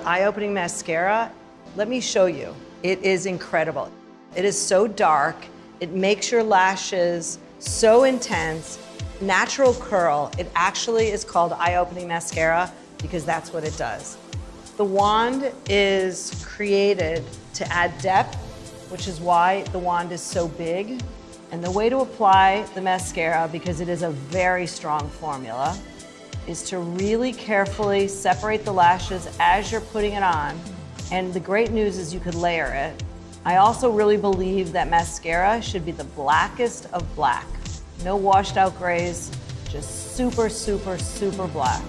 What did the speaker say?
eye-opening mascara, let me show you. It is incredible. It is so dark. It makes your lashes so intense. Natural curl. It actually is called eye-opening mascara because that's what it does. The wand is created to add depth, which is why the wand is so big. And the way to apply the mascara, because it is a very strong formula, is to really carefully separate the lashes as you're putting it on. And the great news is you could layer it. I also really believe that mascara should be the blackest of black. No washed out grays, just super, super, super black.